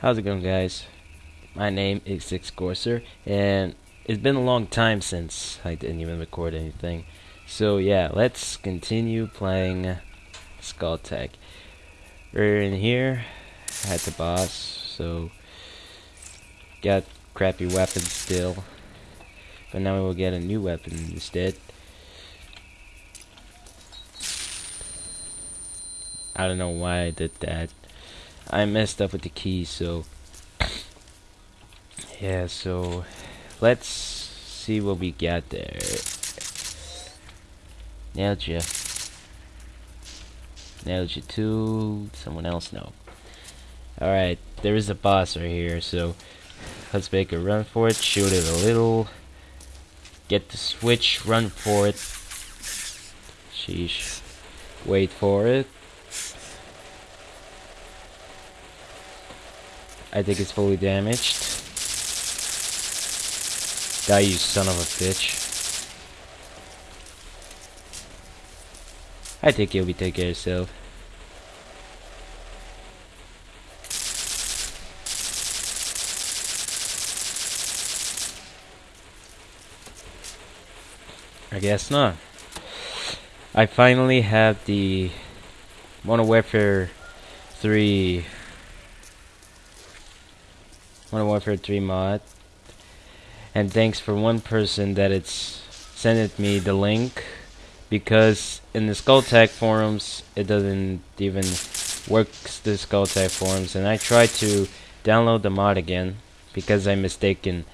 How's it going, guys? My name is Six Corser, and it's been a long time since I didn't even record anything. So yeah, let's continue playing Skulltag. We're in here at the boss, so got crappy weapons still, but now we will get a new weapon instead. I don't know why I did that. I messed up with the keys, so yeah, so let's see what we got there. Nailed you. Nailed you too. Someone else no. Alright, there is a boss right here, so let's make a run for it, shoot it a little. Get the switch, run for it. Sheesh. Wait for it. I think it's fully damaged. Die, you son of a bitch. I think you'll be taking care of yourself. I guess not. I finally have the Modern Warfare 3 Modern Warfare 3 mod. And thanks for one person that it's sent me the link because in the Skulltag forums it doesn't even work the Skulltag forums. And I tried to download the mod again because I'm mistaken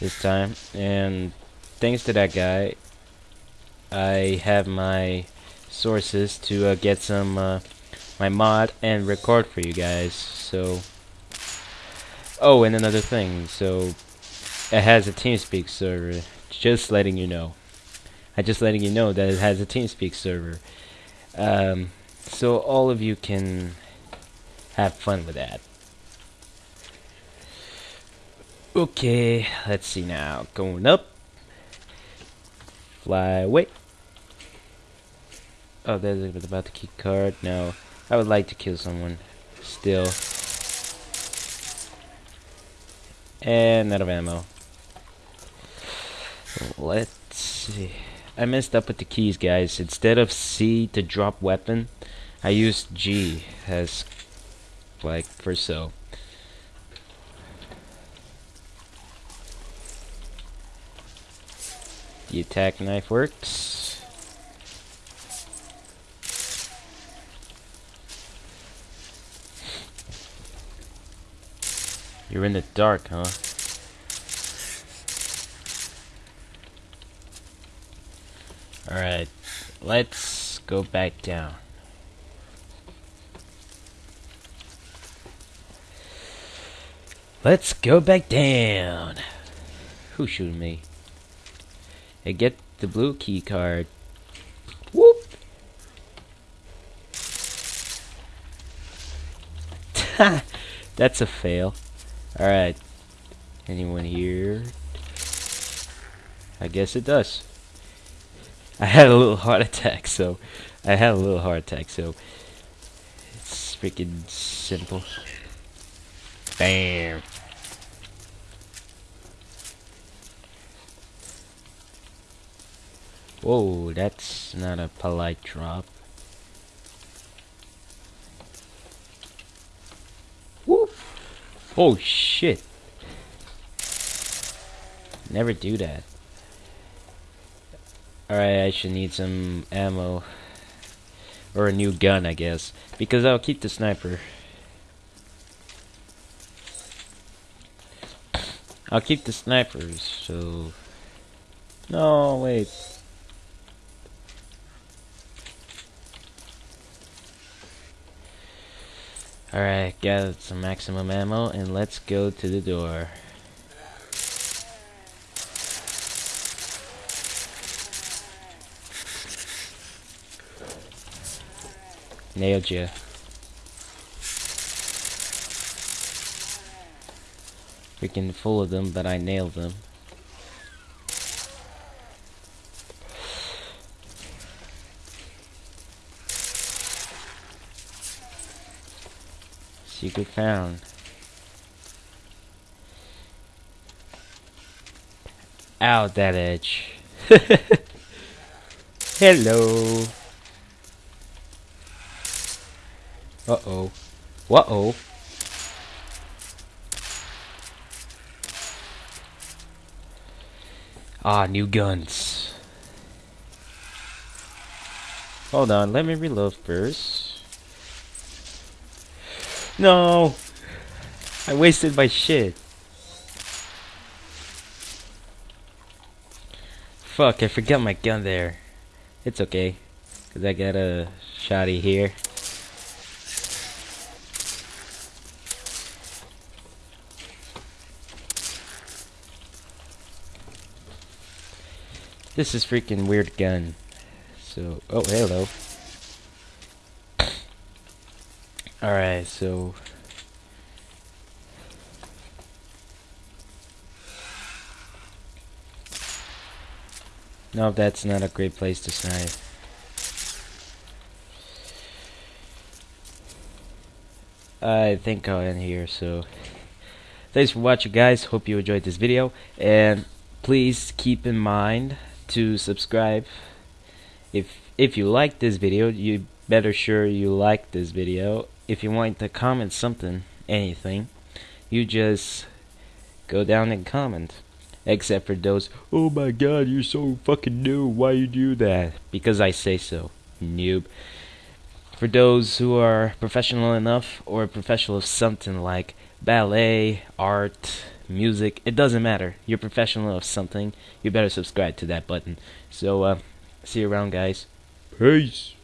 this time. And thanks to that guy I have my sources to uh, get some uh, my mod and record for you guys. So Oh, and another thing, so it has a TeamSpeak server. Just letting you know. I'm just letting you know that it has a TeamSpeak server. Um, so all of you can have fun with that. Okay, let's see now. Going up. Fly away. Oh, there's about the key card. No, I would like to kill someone. Still. And out of ammo. Let's see. I messed up with the keys, guys. Instead of C to drop weapon, I used G as like for so. The attack knife works. You're in the dark, huh? Alright, let's go back down. Let's go back down. Who's shooting me? Hey, get the blue key card. Whoop! That's a fail. Alright. Anyone here? I guess it does. I had a little heart attack, so... I had a little heart attack, so... It's freaking simple. Bam! Whoa, that's not a polite drop. Oh shit. Never do that. Alright, I should need some ammo. Or a new gun, I guess. Because I'll keep the sniper. I'll keep the snipers, so... No, wait. Alright, got some maximum ammo, and let's go to the door. Nailed you. Freaking full of them, but I nailed them. Secret found. Out that edge. Hello. Uh oh. What oh? Ah, new guns. Hold on, let me reload first. No! I wasted my shit. Fuck, I forgot my gun there. It's okay. Cause I got a shotty here. This is freaking weird gun. So, oh, hello. Alright, so... No, that's not a great place to snipe. I think I'll end here, so... Thanks for watching, guys. Hope you enjoyed this video. And please keep in mind to subscribe. If if you like this video, you better sure you like this video. If you want to comment something, anything, you just go down and comment. Except for those, oh my god, you're so fucking new, why you do that? Because I say so, noob. For those who are professional enough, or professional of something like ballet, art, music, it doesn't matter. You're professional of something, you better subscribe to that button. So, uh, see you around, guys. Peace.